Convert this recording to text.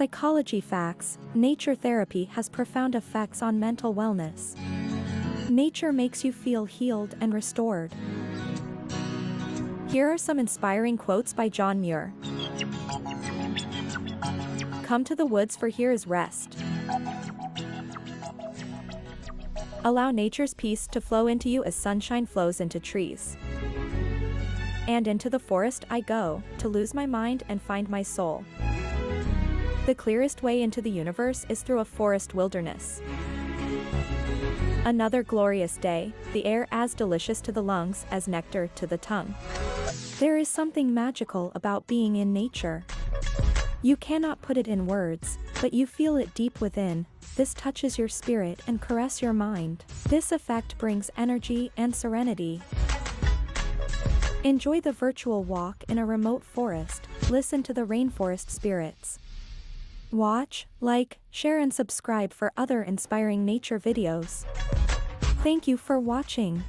Psychology facts Nature therapy has profound effects on mental wellness. Nature makes you feel healed and restored. Here are some inspiring quotes by John Muir. Come to the woods for here is rest. Allow nature's peace to flow into you as sunshine flows into trees. And into the forest I go, to lose my mind and find my soul. The clearest way into the universe is through a forest wilderness. Another glorious day, the air as delicious to the lungs as nectar to the tongue. There is something magical about being in nature. You cannot put it in words, but you feel it deep within, this touches your spirit and caress your mind. This effect brings energy and serenity. Enjoy the virtual walk in a remote forest, listen to the rainforest spirits. Watch, like, share and subscribe for other inspiring nature videos. Thank you for watching.